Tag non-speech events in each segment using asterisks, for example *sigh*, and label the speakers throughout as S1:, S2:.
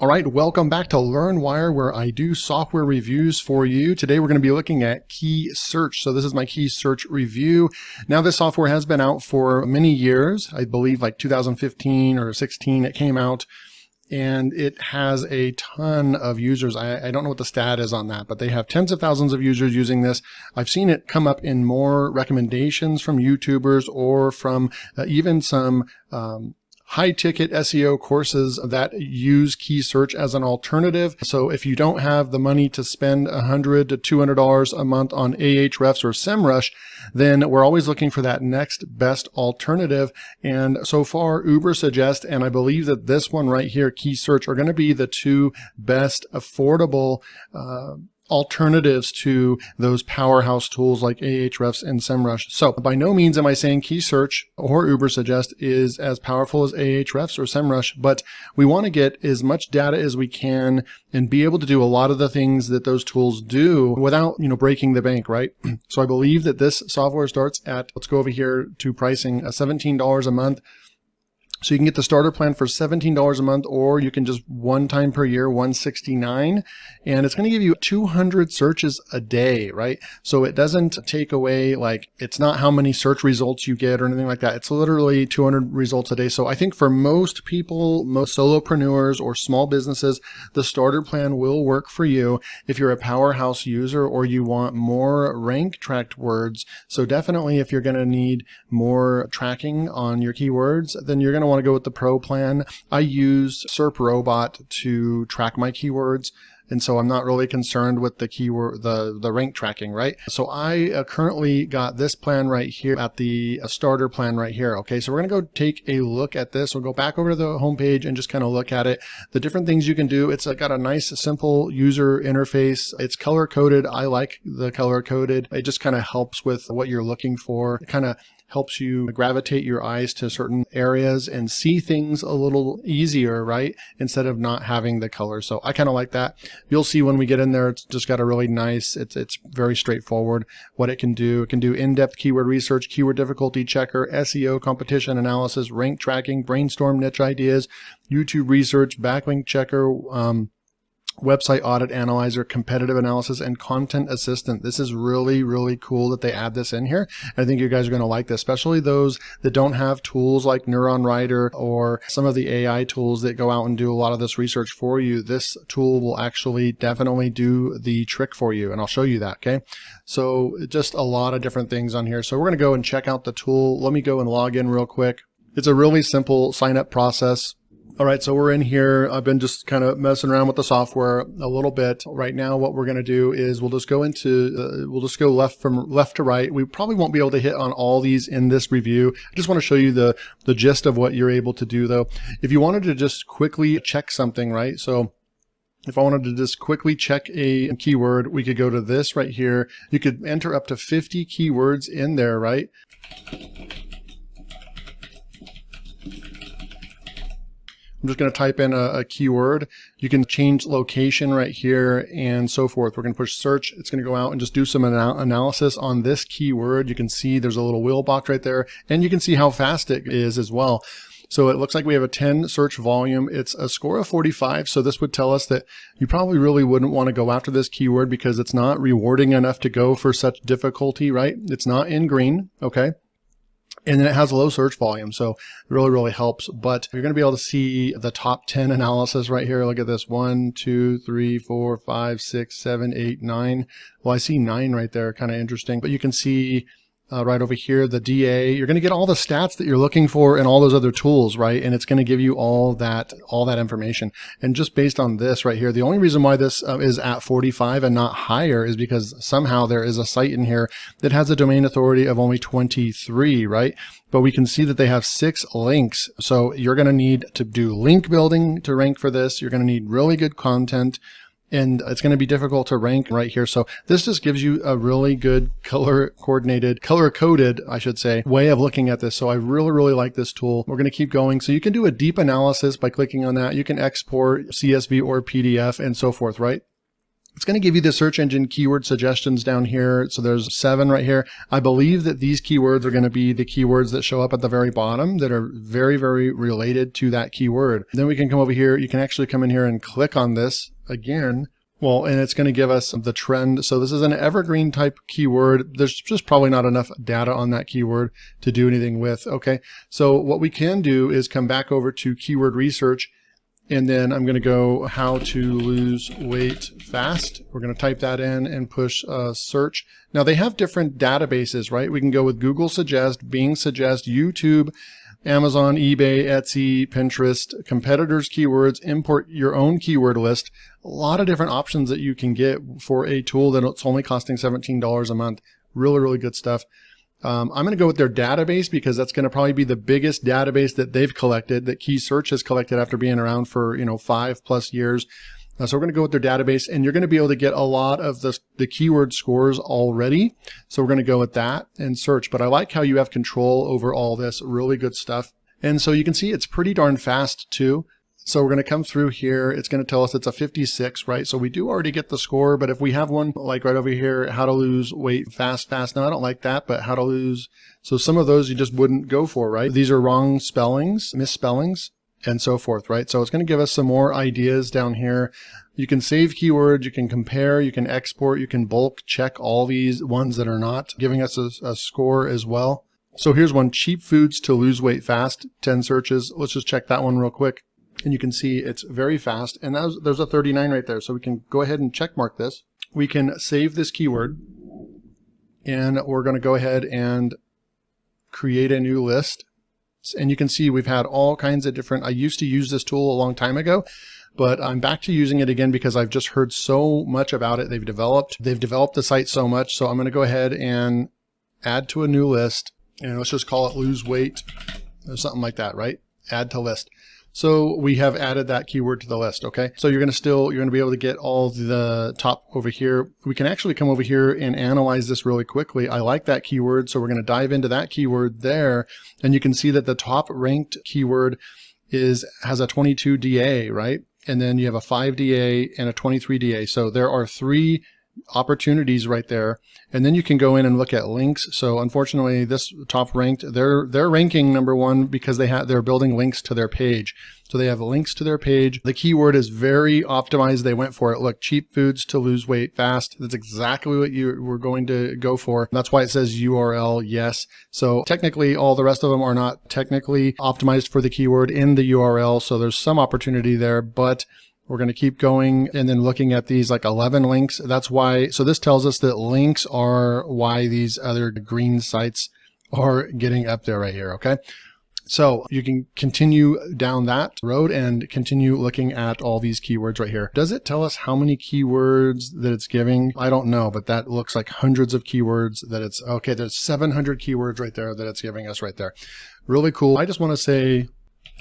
S1: All right, welcome back to LearnWire where I do software reviews for you. Today we're going to be looking at KeySearch. So this is my KeySearch review. Now this software has been out for many years. I believe like 2015 or 16 it came out and it has a ton of users. I, I, don't know what the stat is on that, but they have tens of thousands of users using this. I've seen it come up in more recommendations from YouTubers or from uh, even some um, high ticket SEO courses that use KeySearch as an alternative. So if you don't have the money to spend 100 to $200 a month on Ahrefs or SEMrush, then we're always looking for that next best alternative. And so far, Uber Ubersuggest, and I believe that this one right here, KeySearch, are going to be the two best affordable uh, alternatives to those powerhouse tools like Ahrefs and SEMrush. So by no means am I saying KeySearch or Ubersuggest is as powerful as Ahrefs or SEMrush, but we want to get as much data as we can and be able to do a lot of the things that those tools do without, you know, breaking the bank, right? *clears throat* so I believe that this software starts at, let's go over here to pricing, uh, $17 a month. So you can get the starter plan for $17 a month, or you can just one time per year, 169 and it's going to give you 200 searches a day, right? So it doesn't take away, like, it's not how many search results you get or anything like that. It's literally 200 results a day. So I think for most people, most solopreneurs or small businesses, the starter plan will work for you if you're a powerhouse user or you want more rank tracked words. So definitely if you're going to need more tracking on your keywords, then you're going to want to go with the pro plan. I use SERP Robot to track my keywords. And so I'm not really concerned with the keyword, the, the rank tracking, right? So I uh, currently got this plan right here at the uh, starter plan right here. Okay. So we're going to go take a look at this. We'll go back over to the homepage and just kind of look at it. The different things you can do. It's uh, got a nice, simple user interface. It's color coded. I like the color coded. It just kind of helps with what you're looking for. It kind of helps you gravitate your eyes to certain areas and see things a little easier, right? Instead of not having the color. So I kind of like that. You'll see when we get in there, it's just got a really nice, it's, it's very straightforward what it can do. It can do in-depth keyword research, keyword difficulty checker, SEO competition analysis, rank tracking, brainstorm niche ideas, YouTube research, backlink checker, um, website audit analyzer, competitive analysis, and content assistant. This is really, really cool that they add this in here. I think you guys are going to like this, especially those that don't have tools like Neuron Writer or some of the AI tools that go out and do a lot of this research for you. This tool will actually definitely do the trick for you. And I'll show you that. Okay. So just a lot of different things on here. So we're going to go and check out the tool. Let me go and log in real quick. It's a really simple sign up process. All right, so we're in here. I've been just kind of messing around with the software a little bit. Right now, what we're going to do is we'll just go into, uh, we'll just go left from left to right. We probably won't be able to hit on all these in this review. I just want to show you the, the gist of what you're able to do though. If you wanted to just quickly check something, right? So if I wanted to just quickly check a keyword, we could go to this right here. You could enter up to 50 keywords in there, right? I'm just going to type in a, a, keyword. You can change location right here and so forth. We're going to push search. It's going to go out and just do some anal analysis on this keyword. You can see there's a little wheel box right there and you can see how fast it is as well. So it looks like we have a 10 search volume. It's a score of 45. So this would tell us that you probably really wouldn't want to go after this keyword because it's not rewarding enough to go for such difficulty, right? It's not in green. Okay and then it has a low search volume. So it really, really helps. But you're going to be able to see the top 10 analysis right here. Look at this. One, two, three, four, five, six, seven, eight, nine. Well, I see nine right there. Kind of interesting. But you can see uh, right over here, the DA, you're going to get all the stats that you're looking for and all those other tools, right? And it's going to give you all that, all that information. And just based on this right here, the only reason why this uh, is at 45 and not higher is because somehow there is a site in here that has a domain authority of only 23, right? But we can see that they have six links. So you're going to need to do link building to rank for this. You're going to need really good content and it's going to be difficult to rank right here. So this just gives you a really good color coordinated, color coded, I should say, way of looking at this. So I really, really like this tool. We're going to keep going. So you can do a deep analysis by clicking on that. You can export CSV or PDF and so forth, right? It's going to give you the search engine keyword suggestions down here. So there's seven right here. I believe that these keywords are going to be the keywords that show up at the very bottom that are very, very related to that keyword. Then we can come over here. You can actually come in here and click on this again. Well, and it's going to give us the trend. So this is an evergreen type keyword. There's just probably not enough data on that keyword to do anything with. Okay. So what we can do is come back over to keyword research and then I'm going to go how to lose weight fast. We're going to type that in and push uh, search. Now they have different databases, right? We can go with Google Suggest, Bing Suggest, YouTube, Amazon, eBay, Etsy, Pinterest, competitors keywords, import your own keyword list. A lot of different options that you can get for a tool that it's only costing $17 a month. Really, really good stuff. Um, I'm going to go with their database because that's going to probably be the biggest database that they've collected, that KeySearch has collected after being around for, you know, five plus years. Uh, so we're going to go with their database and you're going to be able to get a lot of the, the keyword scores already. So we're going to go with that and search. But I like how you have control over all this really good stuff. And so you can see it's pretty darn fast too. So we're going to come through here. It's going to tell us it's a 56, right? So we do already get the score, but if we have one like right over here, how to lose weight fast, fast. Now I don't like that, but how to lose. So some of those you just wouldn't go for, right? These are wrong spellings, misspellings and so forth, right? So it's going to give us some more ideas down here. You can save keywords, you can compare, you can export, you can bulk check all these ones that are not giving us a, a score as well. So here's one, cheap foods to lose weight fast, 10 searches. Let's just check that one real quick and you can see it's very fast. And was, there's a 39 right there. So we can go ahead and check mark this. We can save this keyword and we're going to go ahead and create a new list. And you can see we've had all kinds of different, I used to use this tool a long time ago, but I'm back to using it again because I've just heard so much about it. They've developed, they've developed the site so much. So I'm going to go ahead and add to a new list and let's just call it lose weight or something like that, right? Add to list. So we have added that keyword to the list. Okay. So you're going to still, you're going to be able to get all the top over here. We can actually come over here and analyze this really quickly. I like that keyword. So we're going to dive into that keyword there. And you can see that the top ranked keyword is, has a 22 DA, right? And then you have a 5 DA and a 23 DA. So there are three opportunities right there. And then you can go in and look at links. So unfortunately, this top ranked, they're, they're ranking number one because they have, they're building links to their page. So they have links to their page. The keyword is very optimized. They went for it. Look, cheap foods to lose weight fast. That's exactly what you were going to go for. That's why it says URL yes. So technically all the rest of them are not technically optimized for the keyword in the URL. So there's some opportunity there, but we're going to keep going and then looking at these like 11 links. That's why, so this tells us that links are why these other green sites are getting up there right here. Okay. So you can continue down that road and continue looking at all these keywords right here. Does it tell us how many keywords that it's giving? I don't know, but that looks like hundreds of keywords that it's, okay, there's 700 keywords right there that it's giving us right there. Really cool. I just want to say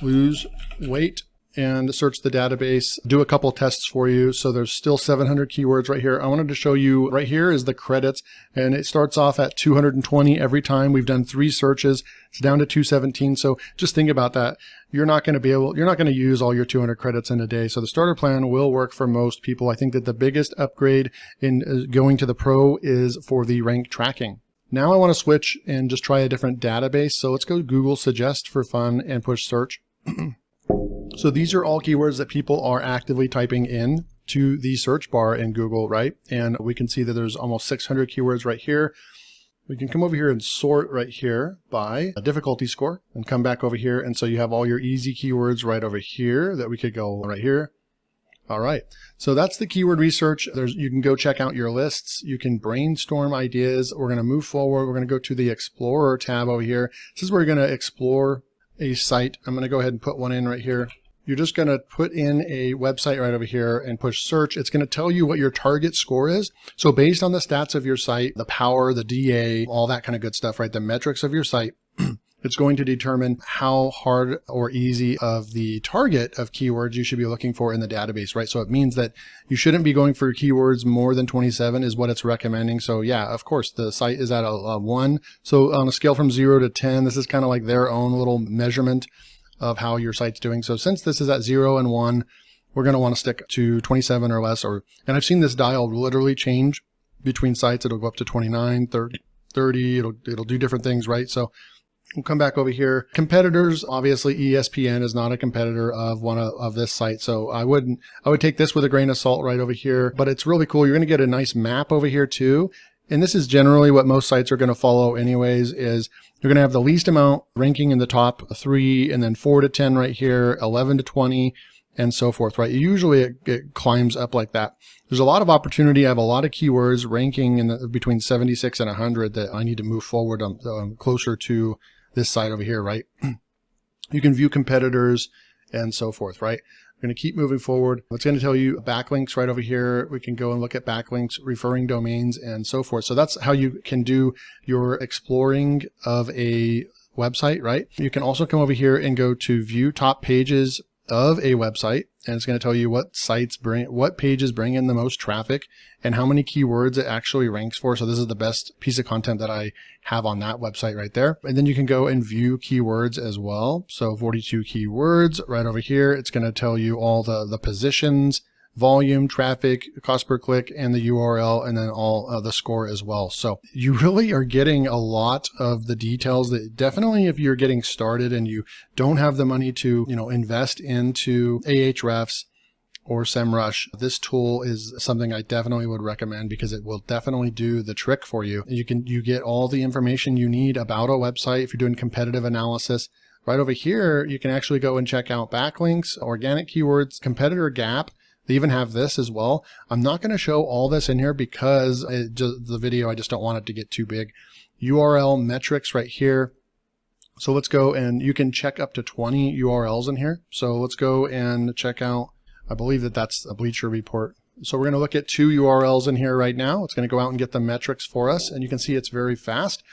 S1: lose weight and search the database, do a couple tests for you. So there's still 700 keywords right here. I wanted to show you right here is the credits and it starts off at 220 every time. We've done three searches. It's down to 217. So just think about that. You're not going to be able, you're not going to use all your 200 credits in a day. So the starter plan will work for most people. I think that the biggest upgrade in uh, going to the pro is for the rank tracking. Now I want to switch and just try a different database. So let's go Google suggest for fun and push search. *clears throat* So these are all keywords that people are actively typing in to the search bar in Google, right? And we can see that there's almost 600 keywords right here. We can come over here and sort right here by a difficulty score and come back over here. And so you have all your easy keywords right over here that we could go right here. All right. So that's the keyword research. There's, you can go check out your lists. You can brainstorm ideas. We're going to move forward. We're going to go to the Explorer tab over here. This is where you're going to explore a site. I'm going to go ahead and put one in right here. You're just going to put in a website right over here and push search. It's going to tell you what your target score is. So based on the stats of your site, the power, the DA, all that kind of good stuff, right? The metrics of your site, *clears throat* it's going to determine how hard or easy of the target of keywords you should be looking for in the database, right? So it means that you shouldn't be going for keywords more than 27 is what it's recommending. So yeah, of course, the site is at a, a one. So on a scale from zero to 10, this is kind of like their own little measurement of how your site's doing. So since this is at zero and one, we're going to want to stick to 27 or less. Or And I've seen this dial literally change between sites. It'll go up to 29, 30, 30 it'll, it'll do different things, right? So We'll come back over here. Competitors, obviously ESPN is not a competitor of one of, of, this site. So I wouldn't, I would take this with a grain of salt right over here, but it's really cool. You're going to get a nice map over here too. And this is generally what most sites are going to follow anyways is you're going to have the least amount ranking in the top three and then four to 10 right here, 11 to 20 and so forth, right? Usually it, it, climbs up like that. There's a lot of opportunity. I have a lot of keywords ranking in the, between 76 and 100 that I need to move forward on, um, closer to this side over here, right? *clears throat* you can view competitors and so forth, right? We're going to keep moving forward. It's going to tell you backlinks right over here. We can go and look at backlinks, referring domains, and so forth. So that's how you can do your exploring of a website, right? You can also come over here and go to view top pages of a website and it's going to tell you what sites bring, what pages bring in the most traffic and how many keywords it actually ranks for. So this is the best piece of content that I have on that website right there. And then you can go and view keywords as well. So 42 keywords right over here. It's going to tell you all the, the positions, volume, traffic, cost per click, and the URL, and then all uh, the score as well. So you *laughs* really are getting a lot of the details that definitely if you're getting started and you don't have the money to, you know, invest into Ahrefs or SEMrush, this tool is something I definitely would recommend because it will definitely do the trick for you. You can, you get all the information you need about a website if you're doing competitive analysis. Right over here, you can actually go and check out backlinks, organic keywords, competitor gap, they even have this as well. I'm not going to show all this in here because just, the video, I just don't want it to get too big. URL metrics right here. So let's go and you can check up to 20 URLs in here. So let's go and check out, I believe that that's a Bleacher report. So we're going to look at two URLs in here right now. It's going to go out and get the metrics for us. And you can see it's very fast.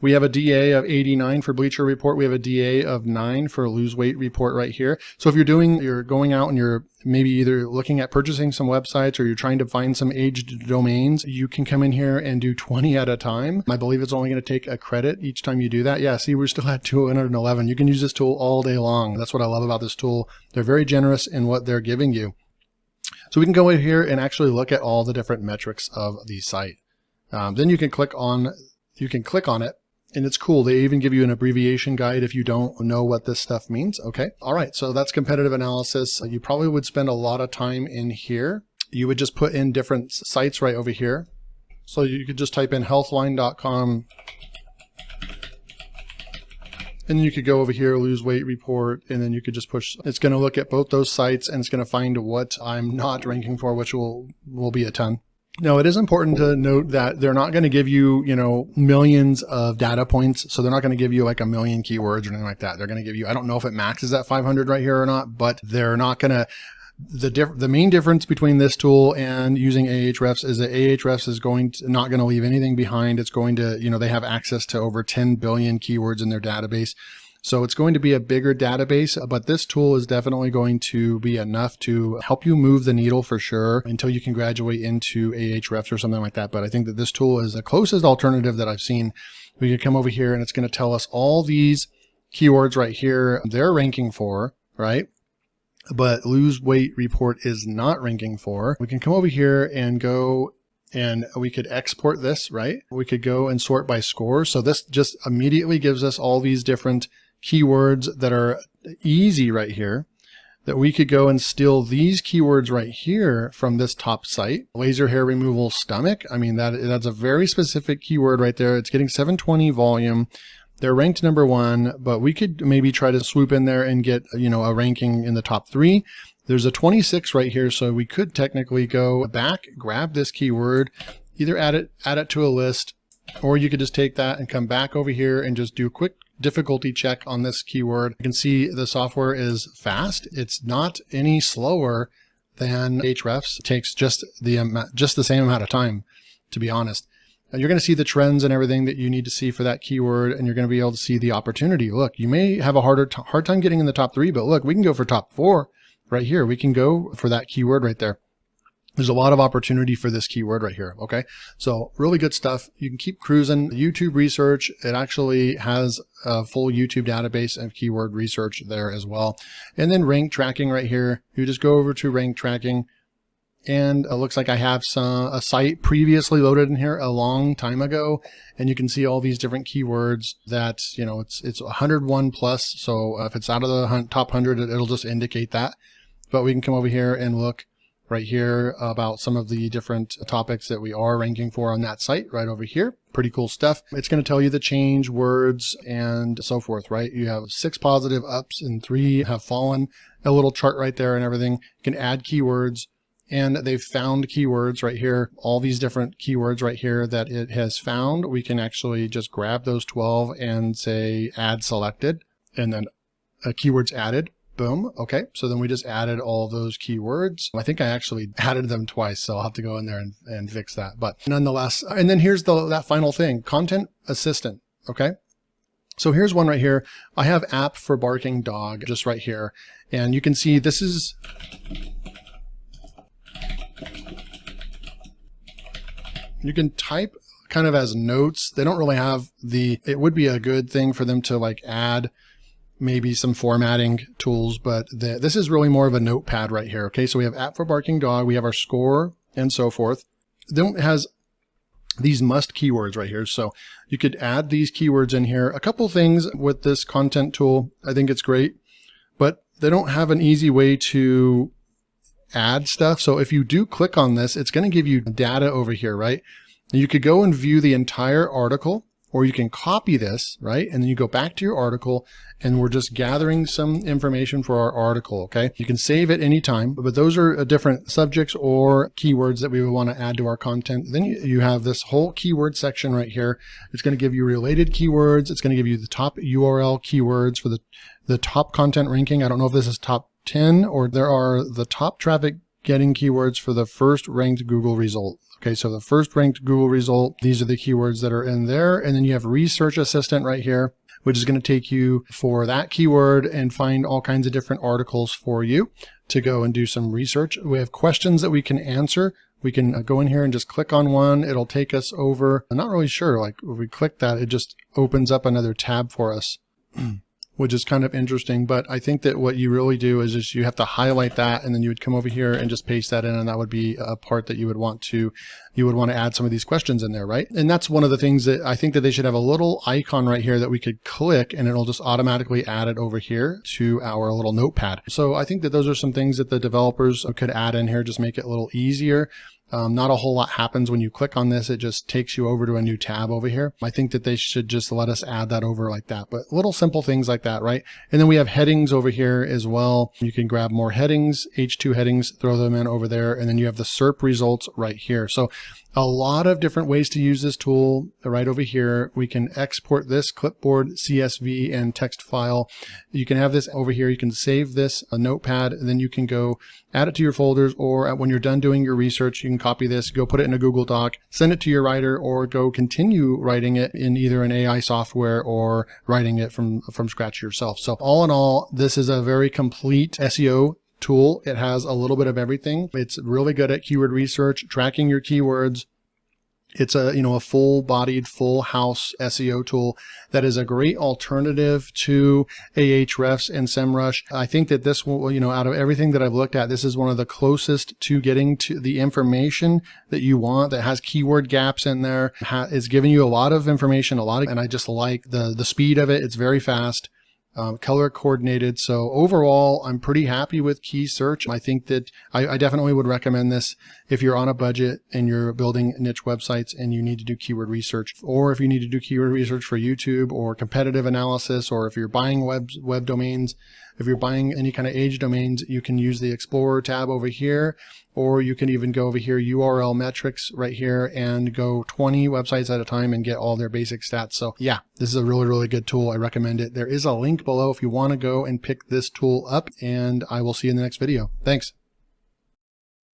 S1: We have a DA of 89 for Bleacher Report. We have a DA of 9 for Lose Weight Report right here. So if you're doing, you're going out and you're maybe either looking at purchasing some websites or you're trying to find some aged domains, you can come in here and do 20 at a time. I believe it's only going to take a credit each time you do that. Yeah, see, we're still at 211. You can use this tool all day long. That's what I love about this tool. They're very generous in what they're giving you. So we can go in here and actually look at all the different metrics of the site. Um, then you can click on, you can click on it and it's cool. They even give you an abbreviation guide if you don't know what this stuff means. Okay. All right. So that's competitive analysis. You probably would spend a lot of time in here. You would just put in different sites right over here. So you could just type in healthline.com and you could go over here, lose weight report, and then you could just push. It's going to look at both those sites and it's going to find what I'm not ranking for, which will, will be a ton. Now, it is important to note that they're not going to give you, you know, millions of data points. So they're not going to give you like a million keywords or anything like that. They're going to give you, I don't know if it maxes at 500 right here or not, but they're not going to, the diff- the main difference between this tool and using Ahrefs is that Ahrefs is going to, not going to leave anything behind. It's going to, you know, they have access to over 10 billion keywords in their database. So it's going to be a bigger database, but this tool is definitely going to be enough to help you move the needle for sure until you can graduate into Ahrefs or something like that. But I think that this tool is the closest alternative that I've seen. We can come over here and it's going to tell us all these keywords right here they're ranking for, right? But lose weight report is not ranking for. We can come over here and go and we could export this, right? We could go and sort by score. So this just immediately gives us all these different keywords that are easy right here that we could go and steal these keywords right here from this top site. Laser hair removal stomach. I mean, that that's a very specific keyword right there. It's getting 720 volume. They're ranked number one, but we could maybe try to swoop in there and get, you know, a ranking in the top three. There's a 26 right here, so we could technically go back, grab this keyword, either add it, add it to a list, or you could just take that and come back over here and just do a quick difficulty check on this keyword. You can see the software is fast. It's not any slower than Ahrefs. It takes just the just the same amount of time, to be honest. And you're going to see the trends and everything that you need to see for that keyword, and you're going to be able to see the opportunity. Look, you may have a harder hard time getting in the top three, but look, we can go for top four right here. We can go for that keyword right there. There's a lot of opportunity for this keyword right here. Okay. So really good stuff. You can keep cruising YouTube research. It actually has a full YouTube database of keyword research there as well. And then rank tracking right here. You just go over to rank tracking and it looks like I have some a site previously loaded in here a long time ago and you can see all these different keywords that you know it's it's 101 plus so if it's out of the top 100 it'll just indicate that but we can come over here and look right here about some of the different topics that we are ranking for on that site right over here. Pretty cool stuff. It's going to tell you the change words and so forth, right? You have six positive ups and three have fallen, a little chart right there and everything. You can add keywords and they've found keywords right here, all these different keywords right here that it has found. We can actually just grab those 12 and say add selected and then uh, keywords added Boom. Okay. So then we just added all those keywords. I think I actually *laughs* added them twice. So I'll have to go in there and, and fix that. But nonetheless, and then here's the, that final thing, content assistant. Okay. So here's one right here. I have app for barking dog just right here. And you can see this is, you can type kind of as notes. They don't really have the, it would be a good thing for them to like add maybe some formatting tools, but the, this is really more of a notepad right here. Okay, so we have app for barking dog, we have our score and so forth. Then it has these must keywords right here. So you could add these keywords in here. A couple things with this content tool, I think it's great, but they don't have an easy way to add stuff. So if you do click on this, it's going to give you data over here, right? You could go and view the entire article or you can copy this, right? And then you go back to your article and we're just gathering some information for our article, okay? You can save it anytime, but those are uh, different subjects or keywords that we would want to add to our content. Then you have this whole keyword section right here. It's going to give you related keywords. It's going to give you the top URL keywords for the, the top content ranking. I don't know if this is top 10 or there are the top traffic getting keywords for the first ranked Google result. Okay, so the first ranked Google result, these are the keywords that are in there. And then you have Research Assistant right here, which is going to take you for that keyword and find all kinds of different articles for you to go and do some research. We have questions that we can answer. We can uh, go in here and just click on one. It'll take us over. I'm not really sure. Like if we click that, it just opens up another tab for us. *clears throat* which is kind of interesting. But I think that what you really do is just you have to highlight that and then you would come over here and just paste that in and that would be a part that you would want to, you would want to add some of these questions in there, right? And that's one of the things that I think that they should have a little icon right here that we could click and it'll just automatically add it over here to our little notepad. So I think that those are some things that the developers could add in here, just make it a little easier. Um, not a whole lot happens when you click on this. It just takes you over to a new tab over here. I think that they should just let us add that over like that, but little simple things like that, right? And then we have headings over here as well. You can grab more headings, H2 headings, throw them in over there. And then you have the SERP results right here. So a lot of different ways to use this tool right over here. We can export this clipboard, CSV, and text file. You can have this over here. You can save this a notepad, and then you can go add it to your folders, or when you're done doing your research, you can copy this, go put it in a Google Doc, send it to your writer, or go continue writing it in either an AI software or writing it from, from scratch yourself. So all in all, this is a very complete SEO tool. It has a little bit of everything. It's really good at keyword research, tracking your keywords. It's a, you know, a full bodied, full house SEO tool that is a great alternative to Ahrefs and SEMrush. I think that this will, you know, out of everything that I've looked at, this is one of the closest to getting to the information that you want that has keyword gaps in there. It's giving you a lot of information, a lot of, and I just like the, the speed of it. It's very fast um, color coordinated. So overall, I'm pretty happy with KeySearch. I think that I, I, definitely would recommend this if you're on a budget and you're building niche websites and you need to do keyword research, or if you need to do keyword research for YouTube or competitive analysis, or if you're buying web, web domains, if you're buying any kind of age domains, you can use the Explorer tab over here, or you can even go over here, URL metrics right here and go 20 websites at a time and get all their basic stats. So yeah, this is a really, really good tool. I recommend it. There is a link below if you want to go and pick this tool up and I will see you in the next video. Thanks.